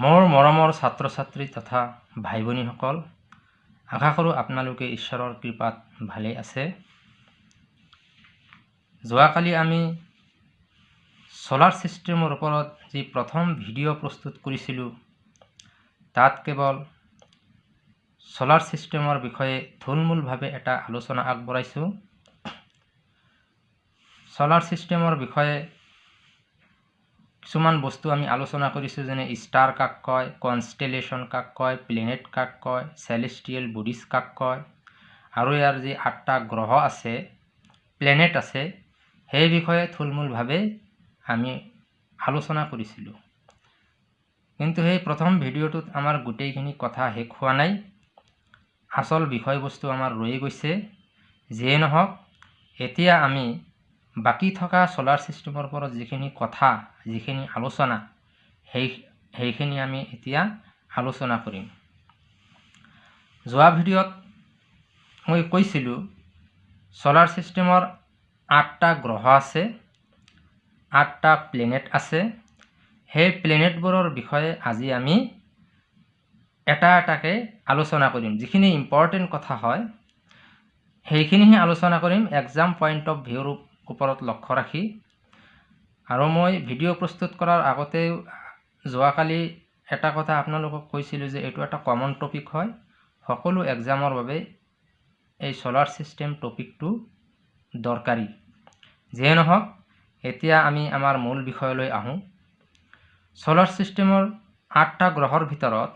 মোৰ মৰমৰ ছাত্ৰ ছাত্ৰী তথা ভাই ভনীসকল আশা কৰোঁ আপোনালোকে ঈশ্বৰৰ কৃপাত ভালেই আছে। যোৱাকালি আমি ছ'লাৰ ছিষ্টেমৰ ওপৰত যি প্ৰথম ভিডিঅ' প্ৰস্তুত কৰিছিলোঁ তাত কেৱল ছ'লাৰ ছিষ্টেমৰ বিষয়ে থুলমূলভাৱে এটা আলোচনা আগবঢ়াইছোঁ। ছ'লাৰ ছিষ্টেমৰ বিষয়ে কিছুমান বস্তু আমি আলোচনা কৰিছোঁ যেনে ষ্টাৰ কাক কয় কনষ্টেলেশ্যন কাক কয় প্লেনেট কাক কয় চেলেষ্টিয়েল বডিজ কাক কয় আৰু ইয়াৰ যি আঠটা গ্ৰহ আছে প্লেনেট আছে সেই বিষয়ে থুলমূলভাৱে আমি আলোচনা কৰিছিলোঁ। কিন্তু সেই প্ৰথম ভিডিঅ'টোত আমাৰ গোটেইখিনি কথা শেষ হোৱা নাই। আচল বিষয়বস্তু আমাৰ ৰৈ গৈছে যিয়ে নহওক এতিয়া আমি বাকী থকা ছ'লাৰ ছিষ্টেমৰ ওপৰত যিখিনি কথা যিখিনি আলোচনা সেই সেইখিনি আমি এতিয়া আলোচনা কৰিম। যোৱা ভিডিঅ'ত মই কৈছিলোঁ ছ'লাৰ ছিষ্টেমৰ আঠটা গ্ৰহ আছে আঠটা প্লেনেট আছে। সেই প্লেনেটবোৰৰ বিষয়ে আজি আমি এটা এটাকৈ আলোচনা কৰিম। যিখিনি ইম্পৰ্টেণ্ট কথা হয় সেইখিনিহে আলোচনা কৰিম। এক্সাম পইণ্ট অফ ভিউৰ ওপৰত লক্ষ্য ৰাখি আৰু মই ভিডিঅ' প্ৰস্তুত কৰাৰ আগতে যোৱাকালি এটা কথা আপোনালোকক কৈছিলোঁ যে এইটো এটা কমন টপিক হয়। সকলো এক্সামৰ বাবে এই ছ'লাৰ ছিষ্টেম টপিকটো দৰকাৰী। যিয়ে নহওক এতিয়া আমি আমাৰ মূল বিষয়লৈ আহোঁ। ছ'লাৰ ছিষ্টেমৰ আঠটা গ্ৰহৰ ভিতৰত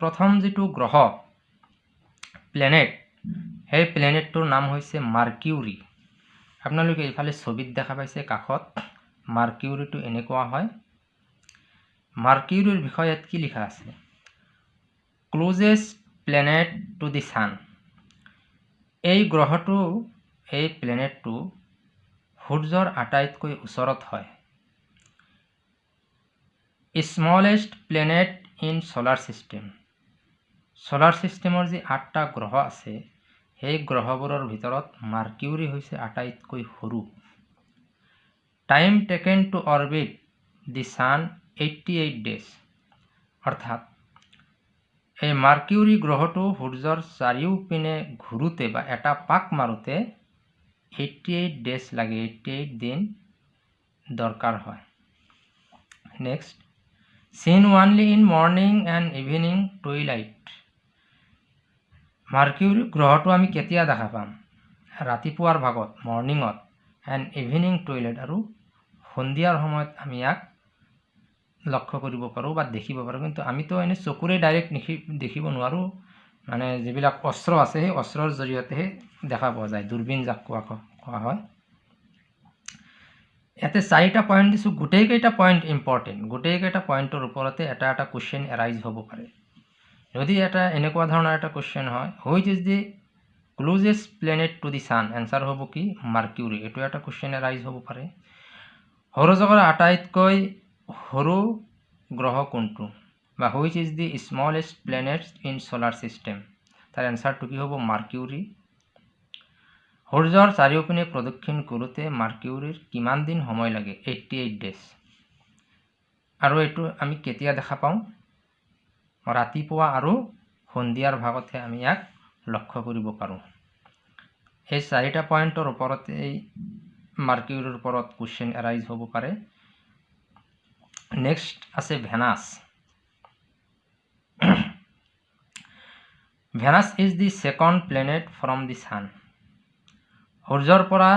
প্ৰথম যিটো গ্ৰহ প্লেনেট সেই প্লেনেটটোৰ নাম হৈছে মাৰ্কিউৰী আপোনালোকে এইফালে ছবিত দেখা পাইছে কাষত মাৰ্কিউৰীটো এনেকুৱা হয়। মাৰ্কিউৰীৰ বিষয়ত কি লিখা আছে? Closest planet to the sun এই গ্ৰহটো এই প্লেনেটটো সূৰ্যৰ আটাইতকৈ ওচৰত হয়। Smallest planet in solar system solar ছিষ্টেমৰ যি আঠটা গ্ৰহ আছে সেই গ্ৰহবোৰৰ ভিতৰত মাৰ্কিউৰী হৈছে আটাইতকৈ সৰু। Time taken to orbit the sun eighty eight days অৰ্থাৎ এই মাৰ্কিউৰী গ্ৰহটো সূৰ্যৰ চাৰিওপিনে ঘূৰোঁতে বা এটা পাক মাৰোঁতে এইটটি এইট ডেজ লাগে এইটটি এইট দিন দৰকাৰ হয়। Next seen only in morning and evening twilight. Mercury গ্ৰহটো আমি কেতিয়া দেখা পাম? ৰাতিপুৱাৰ ভাগত মৰ্ণিঙত এণ্ড ইভিনিং টয়লেট আৰু সন্ধিয়াৰ সময়ত আমি ইয়াক লক্ষ্য কৰিব পাৰোঁ বা দেখিব পাৰোঁ। কিন্তু আমিতো এনেই চকুৰে ডাইৰেক্ট দেখি দেখিব নোৱাৰোঁ। মানে যিবিলাক অস্ত্ৰ আছে সেই অস্ত্ৰৰ জৰিয়তেহে দেখা পোৱা যায় দূৰবীন যাক কোৱা কোৱা হয়। ইয়াতে চাৰিটা পইণ্ট দিছোঁ। গোটেইকেইটা পইণ্ট ইম্পৰ্টেণ্ট গোটেইকেইটা পইণ্টৰ ওপৰতে এটা এটা কুৱেশ্যন এৰাইজ হ'ব পাৰে। যদি এটা এনেকুৱা ধৰণৰ এটা কুৱেশ্যন হয় which is the closest planet to the sun answer হ'ব কি? মাৰ্কিউৰী এইটো এটা কুৱেশ্যন ৰাইজ হ'ব পাৰে। সৌৰজগতৰ আটাইতকৈ সৰু গ্ৰহ কোনটো? বা which is the smallest planet in solar system তাৰ এনচাৰটো কি হ'ব? মাৰ্কিউৰী সূৰ্যৰ চাৰিওপিনে প্ৰদক্ষিণ কৰোঁতে মাৰ্কিউৰীৰ কিমান দিন সময় লাগে? এইটটি এইট ডেজ আৰু এইটো আমি কেতিয়া দেখা পাওঁ? ৰাতিপুৱা আৰু সন্ধিয়াৰ ভাগতহে আমি ইয়াক লক্ষ্য কৰিব পাৰোঁ। এই চাৰিটা পইণ্টৰ ওপৰতে এই মাৰ্কিউৰীৰ ওপৰত কুৱেশ্যন এৰাইজ হ'ব পাৰে। নেক্সট আছে Venus. Venus is the second planet from the sun. সূৰ্যৰ পৰা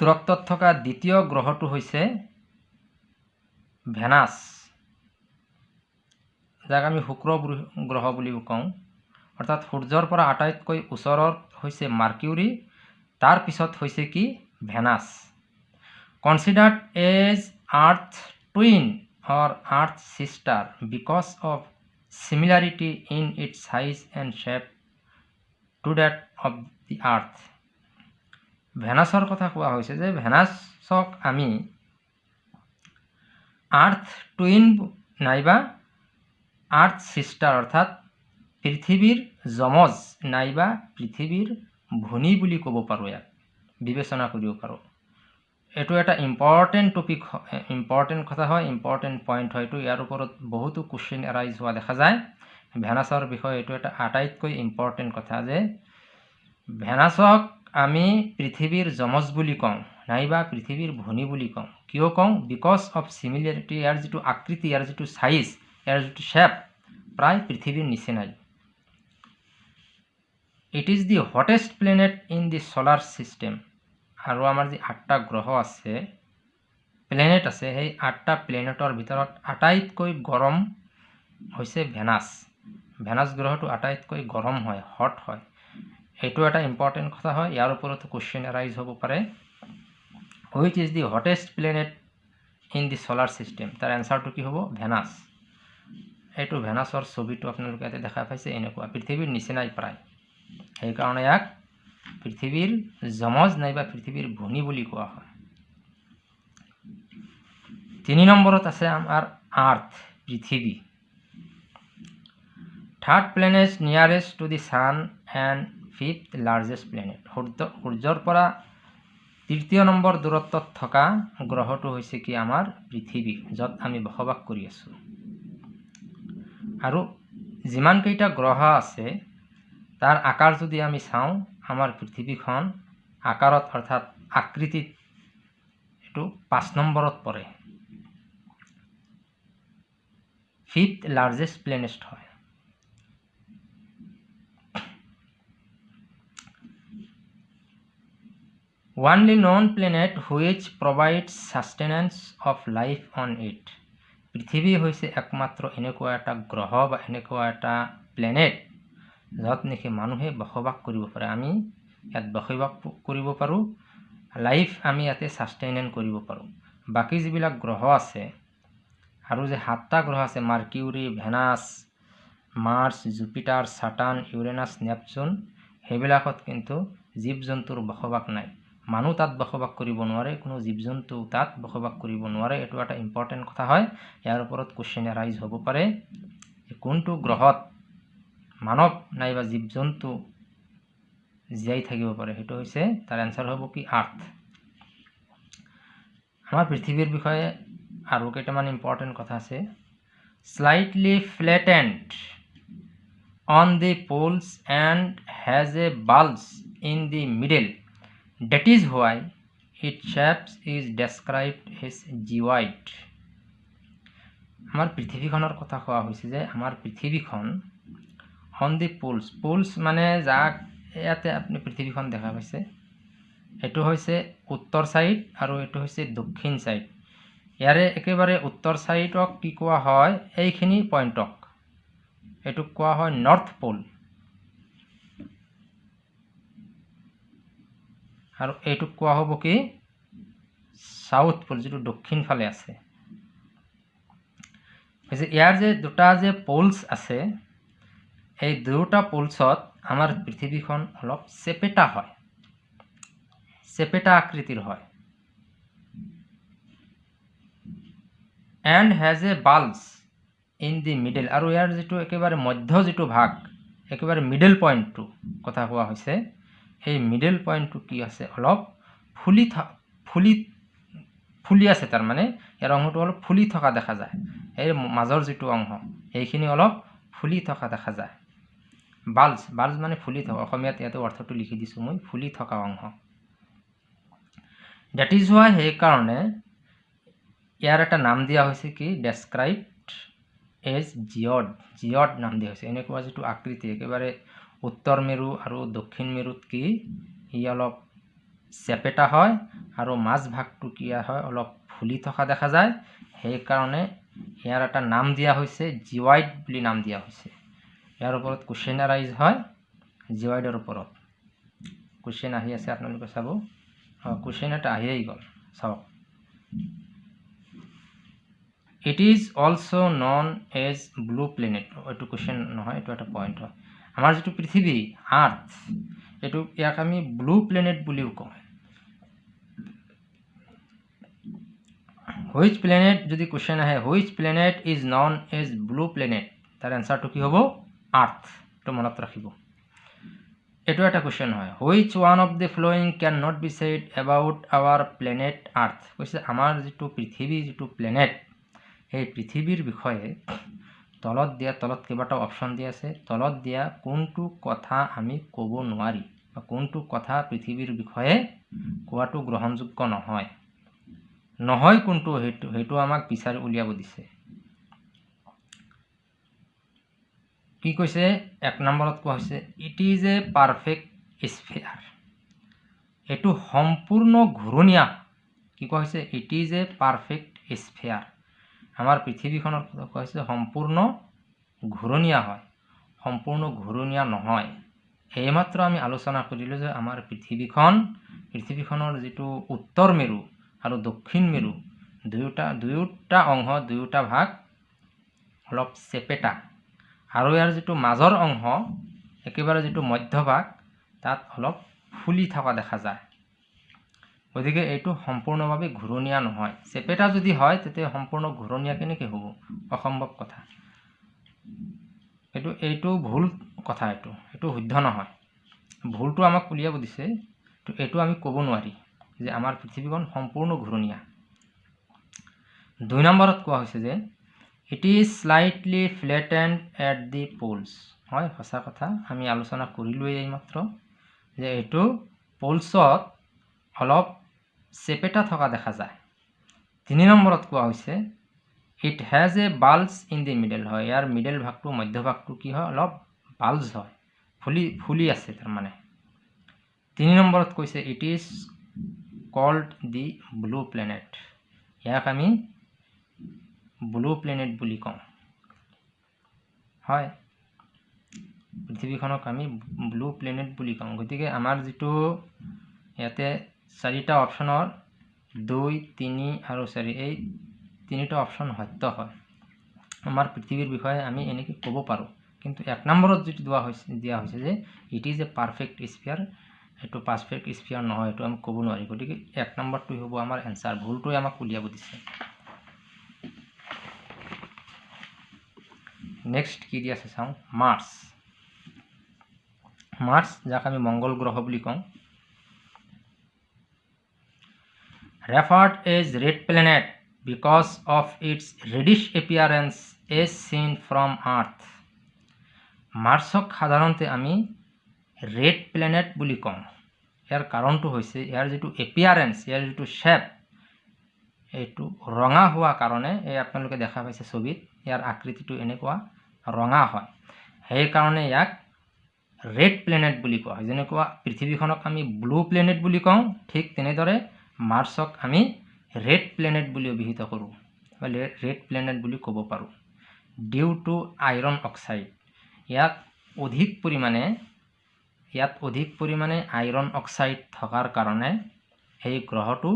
দূৰত্বত থকা দ্বিতীয় গ্ৰহটো হৈছে ভেনাছ। যাক আমি শুক্ৰ গ্ৰহ বুলিও কওঁ। অৰ্থাৎ সূৰ্যৰ পৰা আটাইতকৈ ওচৰত হৈছে মাৰ্কিউৰী তাৰ পিছত হৈছে কি? Venus. Considered as earth twin or earth sister because of similarity in its size and shape to that of the earth ভেনাছৰ কথা কোৱা হৈছে যে ভেনাছক আমি আৰ্থ টুইন নাইবা আৰ্থ ছিষ্টাৰ অৰ্থাৎ পৃথিৱীৰ যমজ নাইবা পৃথিৱীৰ ভনী বুলি ক'ব পাৰোঁ ইয়াক। বিবেচনা কৰিব পাৰোঁ। এইটো এটা ইম্পৰ্টেণ্ট টপিক ইম্পৰ্টেণ্ট কথা হয় ইম্পৰ্টেণ্ট পইণ্ট হয়। এইটো ইয়াৰ ওপৰত বহুতো কুৱেশ্যন এৰাইজ হোৱা দেখা যায়। ভেনাছৰ বিষয়ে এইটো এটা আটাইতকৈ ইম্পৰ্টেণ্ট কথা যে ভেনাছক আমি পৃথিৱীৰ যমজ বুলি কওঁ নাইবা পৃথিৱীৰ ভনী বুলি কওঁ। কিয় কওঁ? বিকজ অফ চিমিলাৰিটি ইয়াৰ যিটো আকৃতি ইয়াৰ যিটো চাইজ ইয়াৰ যিটো শ্বেপ প্ৰায় পৃথিৱীৰ নিচিনাই it is the hottest planet in the solar system আৰু আমাৰ যি আঠটা গ্ৰহ আছে প্লেনেট আছে সেই আঠটা প্লেনেটৰ ভিতৰত আটাইতকৈ গৰম হৈছে ভেনাছ ভেনাছ গ্ৰহটো আটাইতকৈ গৰম হয় হট হয়। এইটো এটা ইম্পৰ্টেণ্ট কথা হয় ইয়াৰ ওপৰতো কুৱেশ্যন এৰাইজ হ'ব পাৰে। Which is the hottest planet in the solar system তাৰ এনচাৰটো কি হ'ব? ভেনাছ এইটো ভেনাছৰ ছবিটো আপোনালোকে ইয়াতে দেখা পাইছে এনেকুৱা। পৃথিৱীৰ নিচিনাই প্ৰায়। সেইকাৰণে ইয়াক পৃথিৱীৰ যমজ নাইবা পৃথিৱীৰ ভনী বুলি কোৱা হয়। তিনি নম্বৰত আছে আমাৰ আৰ্থ পৃথিৱী। Third planet nearest to the sun and fifth largest planet. সূৰ্য সূৰ্যৰ পৰা তৃতীয় নম্বৰ দূৰত্বত থকা গ্ৰহটো হৈছে কি আমাৰ পৃথিৱী য'ত আমি বসবাস কৰি আছোঁ। আৰু যিমানকেইটা গ্ৰহ আছে তাৰ আকাৰ যদি আমি চাওঁ আমাৰ পৃথিৱীখন আকাৰত অৰ্থাৎ আকৃতিত এইটো পাঁচ নম্বৰত পৰে। ফিফ্থ লাৰ্জেষ্ট প্লেনেট হয়। Only known planet which provide sustenance of life on it পৃথিৱী হৈছে একমাত্ৰ এনেকুৱা এটা গ্ৰহ বা এনেকুৱা এটা প্লেনেট য'ত নেকি মানুহে বসবাস কৰিব পাৰে। আমি ইয়াত বসবাস কৰিব পাৰোঁ লাইফ আমি ইয়াতে ছাষ্টেইনেন কৰিব পাৰোঁ। বাকী যিবিলাক গ্ৰহ আছে আৰু যে সাতটা গ্ৰহ আছে Mercury Venus Mars Jupiter Saturn Uranus Neptune সেইবিলাকত কিন্তু জীৱ জন্তুৰ বসবাস নাই। মানুহ তাত বসবাস কৰিব নোৱাৰে কোনো জীৱ জন্তু তাত বসবাস কৰিব নোৱাৰে এইটো এটা ইম্পৰ্টেণ্ট কথা হয়। ইয়াৰ ওপৰত কুৱেশ্যন এৰাইজ হ'ব পাৰে। কোনটো গ্ৰহত মানৱ নাইবা জীৱ জন্তু জীয়াই থাকিব পাৰে সেইটো হৈছে তাৰ এনচাৰ হ'ব কি আৰ্থ আমাৰ পৃথিৱীৰ বিষয়ে আৰু কেইটামান ইম্পৰ্টেণ্ট কথা আছে। Slightly flattened on the poles and has a bulge in the middle that is why it shapes is described as geoid আমাৰ পৃথিৱীখনৰ কথা কোৱা হৈছে যে আমাৰ পৃথিৱীখন অন দি পোলছ পোলছ মানে যাক ইয়াতে আপুনি পৃথিৱীখন দেখা পাইছে এইটো হৈছে উত্তৰ ছাইড আৰু এইটো হৈছে দক্ষিণ ছাইড ইয়াৰে একেবাৰে উত্তৰ ছাইডক কি কোৱা হয় এইখিনি পইণ্টক এইটোক কোৱা হয় নৰ্থ পোল আৰু এইটোক কোৱা হ'ব কি? চাউথ পোল যিটো দক্ষিণ ফালে আছে। ইয়াৰ যে দুটা যে পোলছ আছে এই দুয়োটা পোলছত আমাৰ পৃথিৱীখন অলপ চেপেটা হয়। চেপেটা আকৃতিৰ হয়। And has a bulge in the middle আৰু ইয়াৰ যিটো একেবাৰে মধ্য যিটো ভাগ একেবাৰে মিডল পইণ্টটো কথা কোৱা হৈছে। সেই মিডল পইণ্টটো কি আছে অলপ ফুলি ফুলি ফুলি আছে তাৰমানে ইয়াৰ অংশটো অলপ ফুলি থকা দেখা যায়। এই মাজৰ যিটো অংশ সেইখিনি অলপ ফুলি থকা দেখা যায়। বাল্জ বাল্জ মানে ফুলি থকা অসমীয়াত ইয়াতে অৰ্থটো লিখি দিছোঁ মই ফুলি থকা অংশ। ডেট ইজ হোৱা সেইকাৰণে ইয়াৰ এটা নাম দিয়া হৈছে কি ডেছক্ৰাইবড এজ জিঅড জিঅড নাম দিয়া হৈছে। এনেকুৱা যিটো আকৃতি একেবাৰে উত্তৰ মেৰু আৰু দক্ষিণ মেৰুত কি? ই অলপ চেপেটা হয় আৰু মাজভাগটো কি হয়? অলপ ফুলি থকা দেখা যায়। সেইকাৰণে ইয়াৰ এটা নাম দিয়া হৈছে জিৱাইড বুলি নাম দিয়া হৈছে। ইয়াৰ ওপৰত কুৱেশ্যন এৰাইজ হয় জিৱাইডৰ ওপৰত। কুৱেশ্যন আহি আছে আপোনালোকে চাব। কুৱেশ্যন এটা আহিয়েই গ'ল চাওক। It is also' known as blue planet এইটো কুৱেশ্যন নহয় এইটো এটা পইণ্ট হয়। আমাৰ যিটো পৃথিৱী আৰ্থ এইটো ইয়াক আমি ব্লু প্লেনেট বুলিও কওঁ। হুইচ প্লেনেট যদি কুৱেশ্যন আহে which planet is known as blue planet তাৰ এনচাৰটো কি হ'ব? আৰ্থ এইটো মনত ৰাখিব। এইটো এটা কুৱেশ্যন হয়। Which one of the following can not be said about our planet earth কৈছে আমাৰ যিটো পৃথিৱী যিটো প্লেনেট সেই পৃথিৱীৰ বিষয়ে তলত দিয়া তলত কেইবাটাও অপশ্যন দিয়া আছে। তলত দিয়া কোনটো কথা আমি ক'ব নোৱাৰি বা কোনটো কথা পৃথিৱীৰ বিষয়ে কোৱাটো গ্ৰহণযোগ্য নহয়। নহয় কোনটো সেইটো সেইটো আমাক বিচাৰি উলিয়াব দিছে। কি কৈছে? এক নম্বৰত কোৱা হৈছে it is a perfect sphere এইটো সম্পূৰ্ণ ঘূৰণীয়া। কি কোৱা হৈছে? It is a perfect sphere আমাৰ পৃথিৱীখনৰ কোৱা হৈছে সম্পূৰ্ণ ঘূৰণীয়া হয়। সম্পূৰ্ণ ঘূৰণীয়া নহয়। এইমাত্ৰ আমি আলোচনা কৰিলোঁ যে আমাৰ পৃথিৱীখন পৃথিৱীখনৰ যিটো উত্তৰ মেৰু আৰু দক্ষিণ মেৰু দুয়োটা দুয়োটা অংশ দুয়োটা ভাগ অলপ চেপেটা। আৰু ইয়াৰ যিটো মাজৰ অংশ একেবাৰে যিটো মধ্যভাগ তাত অলপ ফুলি থকা দেখা যায়। গতিকে এইটো সম্পূৰ্ণভাৱে ঘূৰণীয়া নহয়। চেপেটা যদি হয় তেতিয়া সম্পূৰ্ণ ঘূৰণীয়া কেনেকৈ হ'ব? অসম্ভৱ কথা। এইটো এইটো ভুল কথা এইটো। এইটো শুদ্ধ নহয়। ভুলটো আমাক উলিয়াব দিছে। এইটো আমি ক'ব নোৱাৰি যে আমাৰ পৃথিৱীখন সম্পূৰ্ণ ঘূৰণীয়া। দুই নম্বৰত কোৱা হৈছে যে it is slightly flattened at the poles হয় সঁচা কথা। আমি আলোচনা কৰিলোঁৱেই এইমাত্ৰ যে এইটো পোলছত অলপ চেপেটা থকা দেখা যায়। তিনি নম্বৰত কোৱা হৈছে it has a bulge in the middle হয়। ইয়াৰ মিডল ভাগটো মধ্যভাগটো কি হয়? অলপ বাল্বছ হয়। ফুলি ফুলি আছে তাৰমানে। তিনি নম্বৰত কৈছে it is called the blue planet ইয়াক আমি ব্লু প্লেনেট বুলি কওঁ। হয়। পৃথিৱীখনক আমি ব্লু প্লেনেট বুলি কওঁ। গতিকে আমাৰ যিটো ইয়াতে চাৰিটা অপশ্যনৰ দুই তিনি আৰু চাৰি এই তিনিটা অপশ্যন সত্য হয়। আমাৰ পৃথিৱীৰ বিষয়ে আমি এনেকৈ ক'ব পাৰোঁ। কিন্তু এক নম্বৰত যিটো দিয়া হৈছে দিয়া হৈছে যে it is a perfect sphere এইটো পাৰফেক্ট স্পিয়াৰ নহয় এইটো আমি ক'ব নোৱাৰি গতিকে এক নম্বৰটোৱে হ'ব আমাৰ এনচাৰ ভুলটোৱে আমাক উলিয়াব দিছে। নেক্সট কি দি আছে চাওঁ? মাৰ্চ মাৰ্চ যাক আমি মংগল গ্ৰহ বুলি কওঁ। Referred as red planet because of its reddish appearance as seen from earth মাৰ্চক সাধাৰণতে আমি ৰেড প্লেনেট বুলি কওঁ। ইয়াৰ কাৰণটো হৈছে ইয়াৰ যিটো এপিয়াৰেঞ্চ ইয়াৰ যিটো শ্বেপ এইটো ৰঙা হোৱা কাৰণে এই আপোনালোকে দেখা পাইছে ছবিত ইয়াৰ আকৃতিটো এনেকুৱা ৰঙা হয়। সেইকাৰণে ইয়াক ৰেড প্লেনেট বুলি কোৱা হয়। যেনেকুৱা পৃথিৱীখনক আমি ব্লু প্লেনেট বুলি কওঁ ঠিক তেনেদৰে মাৰ্চক আমি ৰেড প্লেনেট বুলি অভিহিত কৰোঁ ৰেড প্লেনেট বুলি ক'ব পাৰোঁ। ডিউ টু আইৰণ অক্সাইড ইয়াত অধিক পৰিমাণে ইয়াত অধিক পৰিমাণে আইৰণ অক্সাইড থকাৰ কাৰণে এই গ্ৰহটো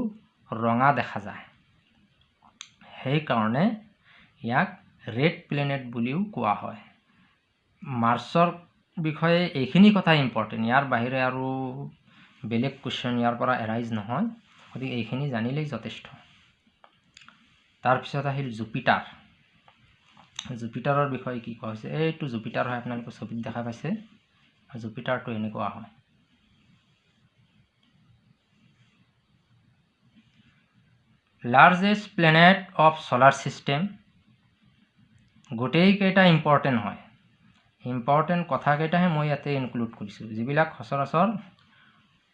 ৰঙা দেখা যায়। সেইকাৰণে ইয়াক ৰেড প্লেনেট বুলিও কোৱা হয়। মাৰ্চৰ বিষয়ে এইখিনি কথা ইম্পৰ্টেণ্ট ইয়াৰ বাহিৰে আৰু বেলেগ কুৱেশ্যন ইয়াৰ পৰা এৰাইজ নহয়। গতিকে এইখিনি জানিলেই যথেষ্ট। তাৰপিছত আহিল জুপিটাৰ। জুপিটাৰৰ বিষয়ে কি কোৱা হৈছে? এইটো জুপিটাৰ হয় আপোনালোকে ছবিত দেখা পাইছে। জুপিটাৰটো এনেকুৱা হয়। Largest planet of solar system গোটেইকেইটা ইম্পৰ্টেণ্ট হয়। ইম্পৰ্টেণ্ট কথাকেইটাহে মই ইয়াতে ইনক্লুড কৰিছোঁ। যিবিলাক সচৰাচৰ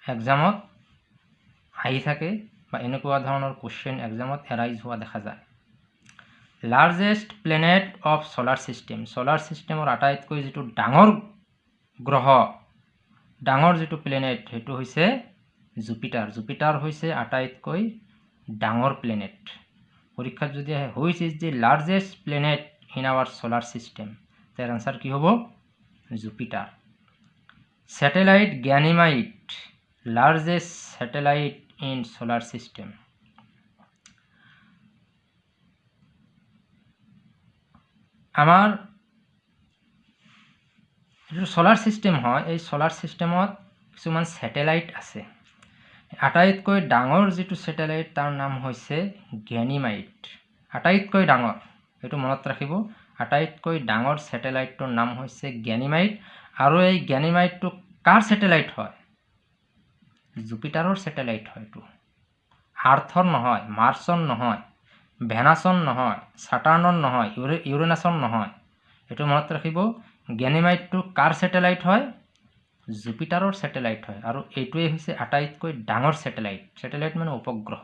এক্সামত আহি থাকে বা এনেকুৱা ধৰণৰ কুৱেশ্যন এক্সামত এৰাইজ হোৱা দেখা যায়। Largest planet of solar system solar ছিষ্টেমৰ আটাইতকৈ যিটো ডাঙৰ গ্ৰহ ডাঙৰ যিটো প্লেনেট সেইটো হৈছে জুপিটাৰ জুপিটাৰ হৈছে আটাইতকৈ ডাঙৰ প্লেনেট পৰীক্ষাত যদি আহে which is the largest planet in our solar system তাৰ আনচাৰ কি হ'ব? Jupiter satellite Ganymede largest satellite in solar system. আমাৰ যিটো চলাৰ ছিষ্টেম হয় এই চলাৰ ছিষ্টেমত কিছুমান ছেটেলাইট আছে। আটাইতকৈ ডাঙৰ যিটো ছেটেলাইট তাৰ নাম হৈছে গ্যানিমাইট। আটাইতকৈ ডাঙৰ এইটো মনত ৰাখিব। আটাইতকৈ ডাঙৰ ছেটেলাইটটোৰ নাম হৈছে জ্ঞানিমাইট আৰু এই জ্ঞানিমাইটটোক কাৰ ছেটেলাইট হয়? জুপিটাৰৰ ছেটেলাইট হয় এইটো। আৰ্থৰ নহয় মাৰ্চৰ নহয় ভেনাছন নহয় ছাটাৰ্ণৰ নহয় ইউৰে ইউৰেনাছৰ নহয়। এইটো মনত ৰাখিব গেনিমাইটটো কাৰ ছেটেলাইট হয়? জুপিটাৰৰ ছেটেলাইট হয় আৰু এইটোৱেই হৈছে আটাইতকৈ ডাঙৰ ছেটেলাইট। ছেটেলাইট মানে উপগ্ৰহ।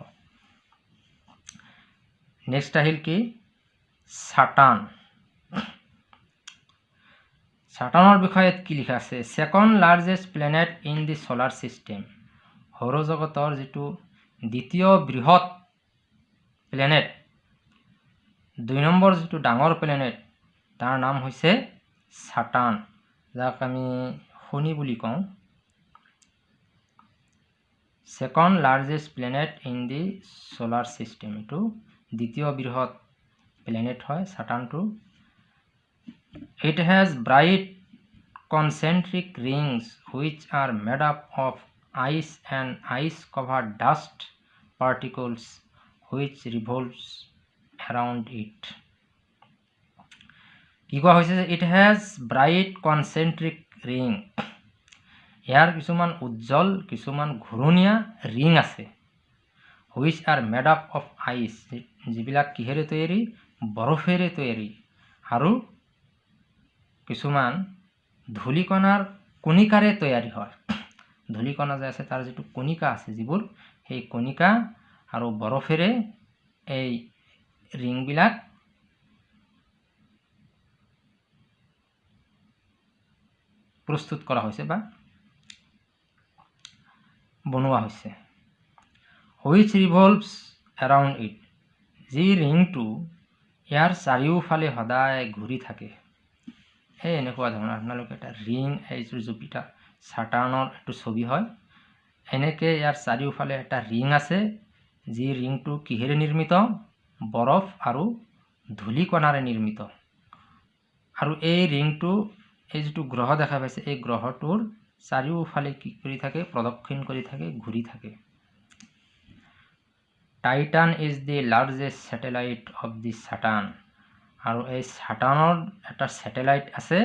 নেক্সট আহিল কি? ছাটান ছাটানৰ বিষয়ে কি লিখা আছে? Second largest planet in the solar system. সৌৰজগতৰ যিটো দ্বিতীয় বৃহৎ প্লেনেট দুই নম্বৰ যিটো ডাঙৰ প্লেনেট তাৰ নাম হৈছে ছাটান যাক আমি শনি বুলি কওঁ। Second largest planet in the solar system এইটো দ্বিতীয় বৃহৎ প্লেনেট হয় ছাটানটো it has bright concentric rings which are made up of ice and ice covered dust particles which revolves around it কি কোৱা হৈছে যে it has bright concentric ring ইয়াৰ কিছুমান উজ্জ্বল কিছুমান ঘূৰণীয়া ৰিং আছে which are made up of ice যিবিলাক কিহেৰে তৈয়াৰী বৰফেৰে তৈয়াৰী আৰু কিছুমান ধূলিকণাৰ কণিকাৰে তৈয়াৰী হয় ধূলিকণা যে আছে তাৰ যিটো কণিকা আছে যিবোৰ সেই কণিকা আৰু বৰফেৰে এই ৰিংবিলাক প্ৰস্তুত কৰা হৈছে বা বনোৱা হৈছে। হুইচ ৰিভলভছ এৰাউণ্ড ইট যি ৰিংটো ইয়াৰ চাৰিওফালে সদায় ঘূৰি থাকে। সেই এনেকুৱা ধৰণৰ আপোনালোকে এটা ৰিং এই জুপিটাৰ চাটাৰ্ণৰ এইটো ছবি হয়। এনেকৈ ইয়াৰ চাৰিওফালে এটা ৰিং আছে। যি ৰিংটো কিহেৰে নিৰ্মিত? বৰফ আৰু ধূলিকণাৰে নিৰ্মিত। আৰু এই ৰিংটো এই যিটো গ্ৰহ দেখা পাইছে এই গ্ৰহটোৰ চাৰিওফালে কি কৰি থাকে? প্ৰদক্ষিণ কৰি থাকে ঘূৰি থাকে। Titan is the largest satellite of the Saturn আৰু এই ছাটানৰ এটা ছেটেলাইট আছে।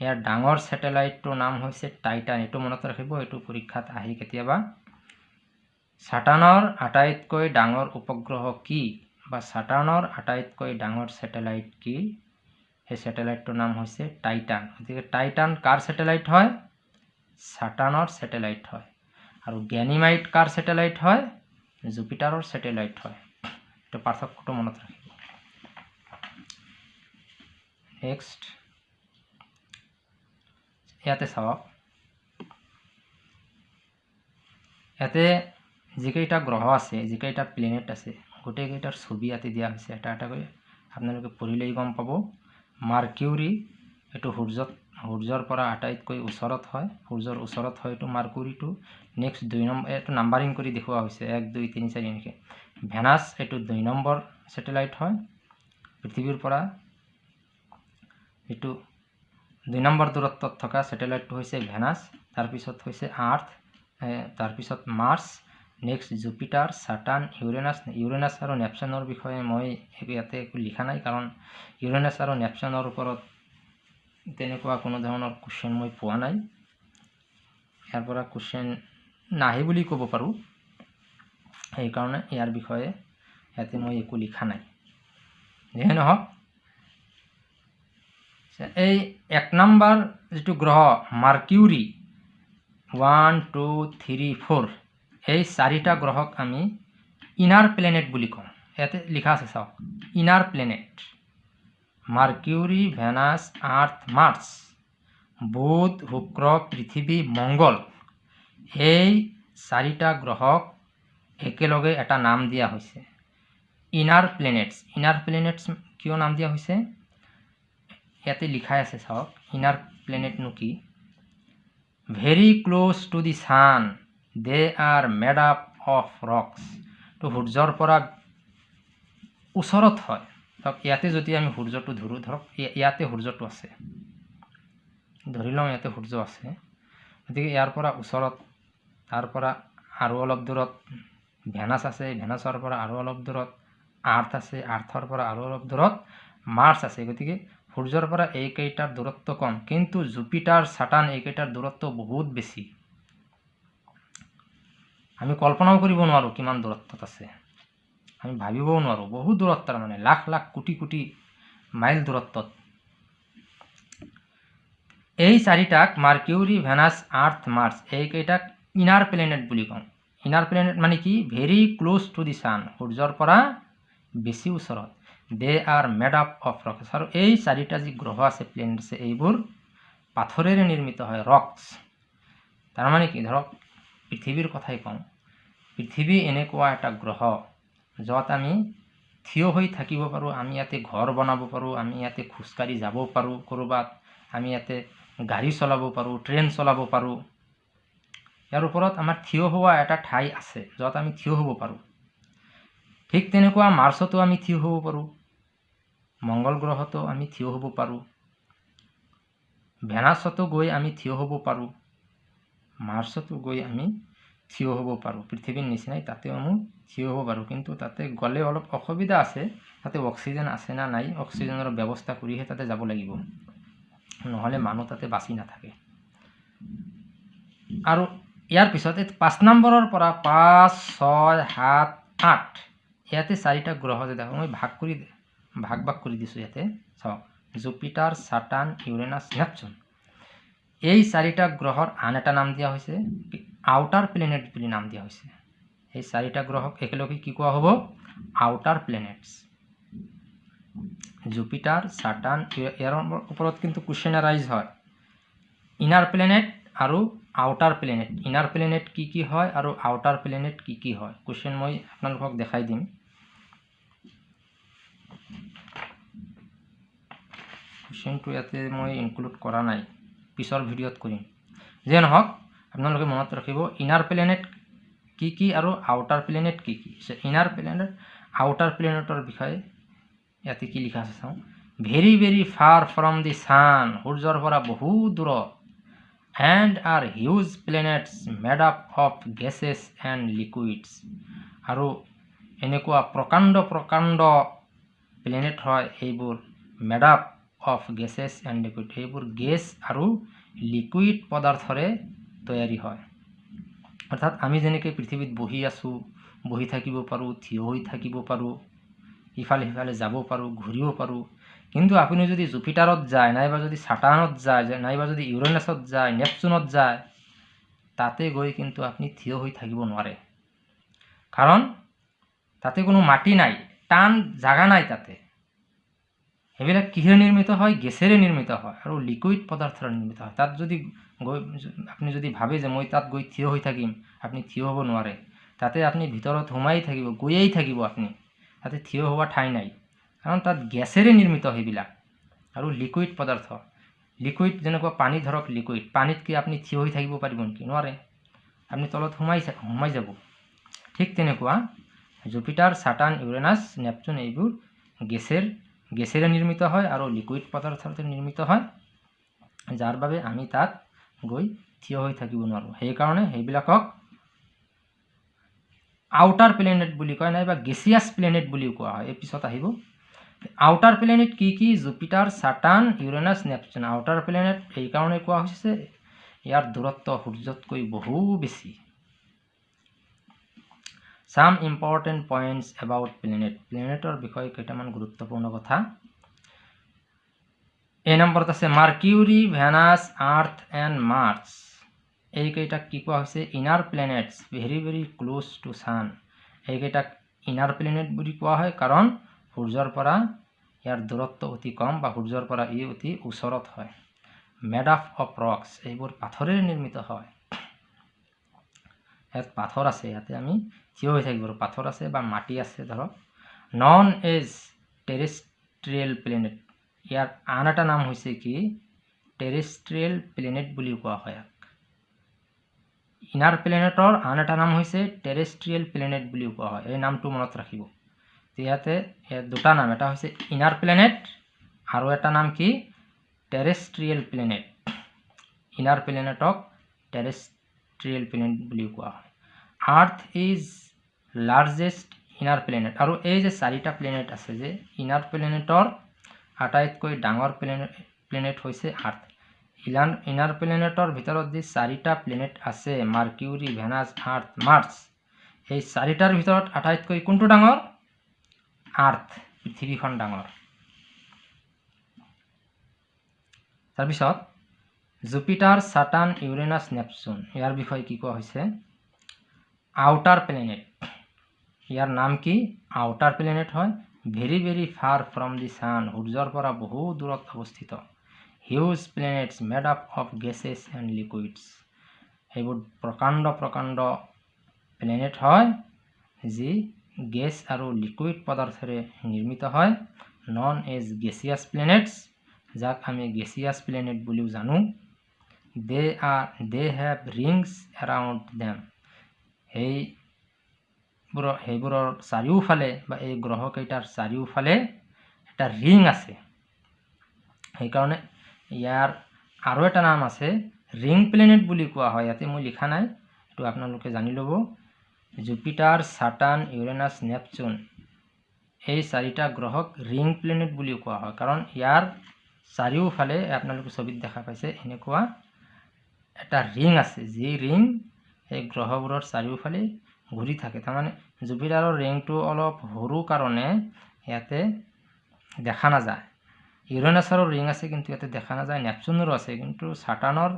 ইয়াৰ ডাঙৰ ছেটেলাইটটোৰ নাম হৈছে টাইটান। এইটো মনত ৰাখিব এইটো পৰীক্ষাত আহি কেতিয়াবা। ছাটানৰ আটাইতকৈ ডাঙৰ উপগ্ৰহ কি বা ছাটানৰ আটাইতকৈ ডাঙৰ ছেটেলাইট কি? সেই ছেটেলাইটটোৰ নাম হৈছে টাইটান। গতিকে টাইটান কাৰ ছেটেলাইট হয়? ছাটানৰ ছেটেলাইট হয়। আৰু গেনিমাইট কাৰ ছেটেলাইট হয়? জুপিটাৰৰ ছেটেলাইট হয়। এইটো পাৰ্থক্যটো মনত ৰাখিব। নেক্সট। ইয়াতে চাওক ইয়াতে যিকেইটা গ্ৰহ আছে যিকেইটা প্লেনেট আছে গোটেইকেইটাৰ ছবি ইয়াতে দিয়া হৈছে এটা এটাকৈ আপোনালোকে পঢ়িলেই গম পাব। মাৰ্কিউৰী এইটো সূৰ্যত সূৰ্যৰ পৰা আটাইতকৈ ওচৰত হয়। সূৰ্যৰ ওচৰত হয় এইটো মাৰ্কুৰীটো নেক্সট দুই নম্বৰ এইটো নাম্বাৰিং কৰি দেখুওৱা হৈছে। এক দুই তিনি চাৰি এনেকৈ। ভেনাছ এইটো দুই নম্বৰ ছেটেলাইট হয়। পৃথিৱীৰ পৰা এইটো দুই নম্বৰ দূৰত্বত থকা ছেটেলাইটটো হৈছে ভেনাছ তাৰপিছত হৈছে আৰ্থ তাৰপিছত Mars next Jupiter Saturn Uranus Uranus আৰু নেপচনৰ বিষয়ে মই ইয়াতে একো লিখা নাই কাৰণ ইউৰেনাছ আৰু নেপচনৰ ওপৰত তেনেকুৱা কোনো ধৰণৰ কুৱেশ্যন মই পোৱা নাই। ইয়াৰ পৰা কুৱেশ্যন নাহে বুলি ক'ব পাৰোঁ। সেইকাৰণে ইয়াৰ বিষয়ে ইয়াতে মই একো লিখা নাই। যিয়ে নহওক এই এক নম্বৰ যিটো গ্ৰহ Mercury one two three four এই চাৰিটা গ্ৰহক আমি ইনাৰ প্লেনেট বুলি কওঁ। ইয়াতে লিখা আছে চাওক inner planet Mercury Venus Earth Mars বুধ শুক্ৰ পৃথিৱী মংগল এই চাৰিটা গ্ৰহক একেলগে এটা নাম দিয়া হৈছে। ইনাৰ প্লেনেটছ ইনাৰ প্লেনেটছ কিয় নাম দিয়া হৈছে? ইয়াতে লিখাই আছে চাওক ইনাৰ প্লেনেটনো কি? Very close to the sun they are made up of rocks তো সূৰ্যৰ পৰা ওচৰত হয়। ধৰক ইয়াতে যদি আমি সূৰ্যটো ধৰোঁ ধৰক ইয়াতে সূৰ্যটো আছে। ধৰি লওঁ ইয়াতে সূৰ্য আছে। গতিকে ইয়াৰ পৰা ওচৰত তাৰ পৰা আৰু অলপ দূৰত ভেনাছ আছে ভেনাছৰ পৰা আৰু অলপ দূৰত আৰ্থ আছে আৰ্থৰ পৰা আৰু অলপ দূৰত মাৰ্চ আছে। গতিকে সূৰ্যৰ পৰা এইকেইটাৰ দূৰত্ব কম কিন্তু জুপিটাৰ ছাটান এইকেইটাৰ দূৰত্ব বহুত বেছি। আমি কল্পনাও কৰিব নোৱাৰোঁ কিমান দূৰত্বত আছে। আমি ভাবিবও নোৱাৰোঁ বহুত দূৰত তাৰমানে লাখ লাখ কোটি কোটি মাইল দূৰত্বত। এই চাৰিটাক মাৰ্কিউৰি ভেনাছ আৰ্থ মাৰ্চ এইকেইটাক ইনাৰ প্লেনেট বুলি কওঁ। ইনাৰ প্লেনেট মানে কি? Very close to the sun সূৰ্যৰ পৰা বেছি ওচৰত। They are made up of rocks আৰু এই চাৰিটা যি গ্ৰহ আছে প্লেনেট আছে এইবোৰ পাথৰেৰে নিৰ্মিত হয় ৰকছ তাৰমানে কি ধৰক পৃথিৱীৰ কথাই কওঁ। পৃথিৱী এনেকুৱা এটা গ্ৰহ য'ত আমি থিয় হৈ থাকিব পাৰোঁ আমি ইয়াতে ঘৰ বনাব পাৰোঁ আমি ইয়াতে খোজকাঢ়ি যাব পাৰোঁ ক'ৰবাত আমি ইয়াতে গাড়ী চলাব পাৰোঁ ট্ৰেইন চলাব পাৰোঁ। ইয়াৰ ওপৰত আমাৰ থিয় হোৱা এটা ঠাই আছে য'ত আমি থিয় হ'ব পাৰোঁ। ঠিক তেনেকুৱা মাৰ্চতো আমি থিয় হ'ব পাৰোঁ। মংগল গ্ৰহতো আমি থিয় হ'ব পাৰোঁ। ভেনাছতো গৈ আমি থিয় হ'ব পাৰোঁ। মাৰ্চতো গৈ আমি থিয় হ'ব পাৰোঁ। পৃথিৱীৰ নিচিনাই তাতেও আমি থিয় হ'ব পাৰোঁ। কিন্তু তাতে গ'লে অলপ অসুবিধা আছে। তাতে অক্সিজেন আছে না নাই অক্সিজেনৰ ব্যৱস্থা কৰিহে তাতে যাব লাগিব। নহ'লে মানুহ তাতে বাচি নাথাকে। আৰু ইয়াৰ পিছত এই পাঁচ নম্বৰৰ পৰা পাঁচ ছয় সাত আঠ। ইয়াতে চাৰিটা গ্ৰহ যে দেখোঁ মই ভাগ কৰি ভাগ ভাগ কৰি দিছোঁ ইয়াতে। চাওক জুপিটাৰ ছাটান ইউৰেনাছ নেপচুন। এই চাৰিটা গ্ৰহৰ আন এটা নাম দিয়া হৈছে আউটাৰ প্লেনেট বুলি নাম দিয়া হৈছে। এই চাৰিটা গ্ৰহক একেলগে কি কোৱা হ'ব? Outer planets. জুপিটাৰ ছাটান ইয়াৰ ওপৰত কিন্তু কুৱেশ্যন এৰাইজ হয়। ইনাৰ প্লেনেট আৰু প্লেনেট ইনাৰ প্লেনেট কি কি হয় আৰু আউটাৰ প্লেনেট কি কি হয়? কুৱেশ্যন মই আপোনালোকক দেখাই দিম। কুৱেশ্যনটো ইয়াতে মই ইনক্লুড কৰা নাই। পিছৰ ভিডিঅ'ত কৰিম। যিয়ে নহওক আপোনালোকে মনত ৰাখিব ইনাৰ প্লেনেট কি কি আৰু আউটাৰ প্লেনেট কি কি? ইনাৰ প্লেনেট আউটাৰ প্লেনেটৰ বিষয়ে ইয়াতে কি লিখা আছে চাওঁ। Very very far from the sun সূৰ্যৰ পৰা বহু দূৰত। And are huge planets made up of gases and liquids আৰু এনেকুৱা প্ৰকাণ্ড প্ৰকাণ্ড প্লেনেট হয় এইবোৰ made up of gases and liquid এইবোৰ গেছ আৰু লিকুইড পদাৰ্থৰে তৈয়াৰী হয়। অৰ্থাৎ আমি যেনেকৈ পৃথিৱীত বহি আছোঁ বহি থাকিব পাৰোঁ থিয় হৈ থাকিব পাৰোঁ ইফালে সিফালে যাব পাৰোঁ ঘূৰিব পাৰোঁ কিন্তু আপুনি যদি জুপিটাৰত যায় নাইবা যদি ছাটানত যায় নাইবা যদি ইউৰেনাছত যায় নেপচুনত যায় তাতে গৈ কিন্তু আপুনি থিয় হৈ থাকিব নোৱাৰে। কাৰণ তাতে কোনো মাটি নাই টান জাগা নাই তাতে। সেইবিলাক কিহেৰে নিৰ্মিত হয়? গেছেৰে নিৰ্মিত হয় আৰু লিকুইড পদাৰ্থৰে নিৰ্মিত হয়। তাত যদি গৈ আপুনি যদি ভাবে যে মই তাত গৈ থিয় হৈ থাকিম আপুনি থিয় হ'ব নোৱাৰে। তাতে আপুনি ভিতৰত সোমাই থাকিব গৈয়েই থাকিব আপুনি। তাতে থিয় হোৱা ঠাই নাই। কাৰণ তাত গেছেৰে নিৰ্মিত সেইবিলাক। আৰু লিকুইড পদাৰ্থ। লিকুইড যেনেকুৱা পানী ধৰক লিকুইড পানীত কি আপুনি থিয় হৈ থাকিব পাৰিব নেকি? নোৱাৰে। আপুনি তলত সোমাই সোমাই যাব। ঠিক তেনেকুৱা জুপিটাৰ ছাটান ইউৰেনাছ নেপচুন এইবোৰ গেছেৰ গেছেৰে নিৰ্মিত হয় আৰু লিকুইড পদাৰ্থতে নিৰ্মিত হয় যাৰ বাবে আমি তাত গৈ থিয় হৈ থাকিব নোৱাৰোঁ। সেইকাৰণে সেইবিলাকক আউটাৰ প্লেনেট বুলি কয় নাইবা গেছিয়াছ প্লেনেট বুলিও কোৱা হয়। এই পিছত আহিব আউটাৰ প্লেনেট কি কি? Jupiter Saturn Uranus Neptune outer planet এইকাৰণে কোৱা হৈছে ইয়াৰ দূৰত্ব সূৰ্যতকৈ বহু বেছি। Some important points about planet প্লেনেটৰ বিষয়ে কেইটামান গুৰুত্বপূৰ্ণ কথা। এই নম্বৰত আছে Mercury Venus Earth and Mars এইকেইটাক কি কোৱা হৈছে? Inner planets very very close to sun এইকেইটাক inner planet বুলি কোৱা হয়। কাৰণ সূৰ্যৰ পৰা ইয়াৰ দূৰত্ব অতি কম বা সূৰ্যৰ পৰা ই অতি ওচৰত হয়। মেড আপ অফ ৰক্স এইবোৰ পাথৰেৰে নিৰ্মিত হয়। ইয়াত পাথৰ আছে ইয়াতে আমি থিয় হৈ থাকিব পাথৰ আছে বা মাটি আছে ধৰক। নন এজ টেৰেষ্ট্ৰিয়েল প্লেনেট ইয়াৰ আন এটা নাম হৈছে কি? টেৰেষ্ট্ৰিয়েল প্লেনেট বুলিও কোৱা হয় ইয়াক। ইনাৰ প্লেনেটৰ আন এটা নাম হৈছে টেৰেষ্ট্ৰিয়েল প্লেনেট বুলিও কোৱা হয়। এই নামটো মনত ৰাখিব। ইয়াতে দুটা নাম। এটা হৈছে ইনাৰ প্লেনেট আৰু এটা নাম কি? টেৰেষ্ট্ৰিয়েল প্লেনেট ইনাৰ প্লেনেটক টেৰেষ্ট্ৰিয়েল প্লেনেট বুলিও কোৱা হয়। Earth is largest inner planet আৰু এই যে চাৰিটা প্লেনেট আছে যে ইনাৰ প্লেনেটৰ আটাইতকৈ ডাঙৰ প্লেনেট প্লেনেট হৈছে আৰ্থ ইলান ইনাৰ প্লেনেটৰ ভিতৰত যি চাৰিটা প্লেনেট আছে মাৰ্কিউৰী ভেনাছ আৰ্থ মাৰ্চ এই চাৰিটাৰ ভিতৰত আটাইতকৈ কোনটো ডাঙৰ? আৰ্থ পৃথিৱীখন ডাঙৰ। তাৰপিছত জুপিটাৰ ছাটান ইউৰেনাছ নেপচুন ইয়াৰ বিষয়ে কি কোৱা হৈছে? আউটাৰ প্লেনেট ইয়াৰ নাম কি? আউটাৰ প্লেনেট হয় very very far from the sun সূৰ্যৰ পৰা বহু দূৰত অৱস্থিত। Huge planets made up of gases and liquids. সেইবোৰ প্ৰকাণ্ড প্ৰকাণ্ড প্লেনেট হয় যি গেছ আৰু লিকুইড পদাৰ্থৰে নিৰ্মিত হয়। নন এজ গেছিয়াছ প্লেনেটছ যাক আমি গেছিয়াছ প্লেনেট বুলিও জানো। They are they have rings around them সেইবোৰৰ সেইবোৰৰ চাৰিওফালে বা এই গ্ৰহকেইটাৰ চাৰিওফালে এটা ৰিং আছে। সেইকাৰণে ইয়াৰ আৰু এটা নাম আছে ৰিং প্লেনেট বুলি কোৱা হয়। ইয়াতে মই লিখা নাই এইটো আপোনালোকে জানি ল'ব। Jupiter Saturn Uranus Neptune. এই চাৰিটা গ্ৰহক ৰিং প্লেনেট বুলিও কোৱা হয়। কাৰণ ইয়াৰ চাৰিওফালে আপোনালোকে ছবিত দেখা পাইছে এনেকুৱা এটা ৰিং আছে। যি ৰিং এই গ্ৰহবোৰৰ চাৰিওফালে ঘূৰি থাকে। তাৰমানে জুপিটাৰৰ ৰিংটো অলপ সৰু কাৰণে ইয়াতে দেখা নাযায়। ইউৰেনাছৰো ৰিং আছে কিন্তু ইয়াতে দেখা নাযায়। নেপচুনৰো আছে কিন্তু ছাটানৰ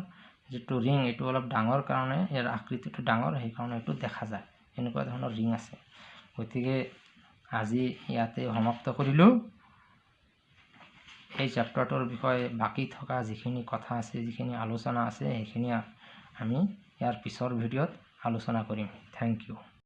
যিটো ৰিং এইটো অলপ ডাঙৰ কাৰণে ইয়াৰ আকৃতিটো ডাঙৰ সেইকাৰণে এইটো দেখা যায়। এনেকুৱা ধৰণৰ ৰিং আছে। গতিকে আজি ইয়াতে সমাপ্ত কৰিলোঁ। এই চেপ্টাৰটোৰ বিষয়ে বাকী থকা যিখিনি কথা আছে যিখিনি আলোচনা আছে সেইখিনি আমি ইয়াৰ পিছৰ ভিডিঅ'ত আলোচনা কৰিম। Thank U